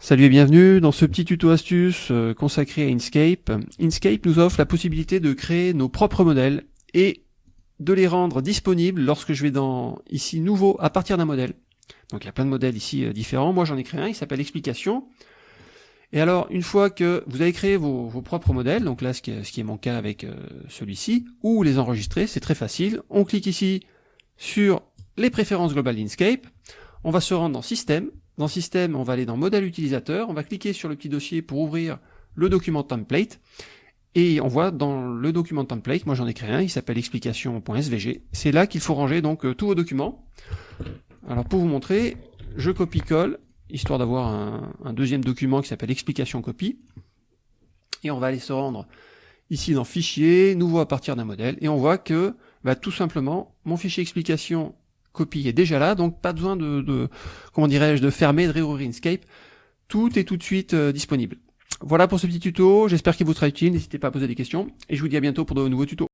Salut et bienvenue dans ce petit tuto astuce euh, consacré à Inkscape. Inkscape nous offre la possibilité de créer nos propres modèles et de les rendre disponibles lorsque je vais dans ici nouveau à partir d'un modèle. Donc il y a plein de modèles ici euh, différents. Moi j'en ai créé un, il s'appelle explication. Et alors une fois que vous avez créé vos, propres modèles, donc là ce qui est, mon cas avec euh, celui-ci, ou les enregistrer, c'est très facile. On clique ici sur les préférences globales d'Inkscape. On va se rendre dans système, dans Système, on va aller dans Modèle utilisateur, on va cliquer sur le petit dossier pour ouvrir le document template, et on voit dans le document template, moi j'en ai créé un, il s'appelle explication.svg, c'est là qu'il faut ranger donc euh, tous vos documents. Alors pour vous montrer, je copie-colle, histoire d'avoir un, deuxième document qui s'appelle explication copie, et on va aller se rendre ici dans Fichier, Nouveau à partir d'un modèle, et on voit que bah, tout simplement, mon fichier explication copie est déjà là, donc pas besoin de, comment dirais-je, de fermer, de réouvrir Inkscape. Tout est tout de suite euh, disponible. Voilà pour ce petit tuto, j'espère qu'il vous sera utile, n'hésitez pas à poser des questions, et je vous dis à bientôt pour de nouveaux tutos.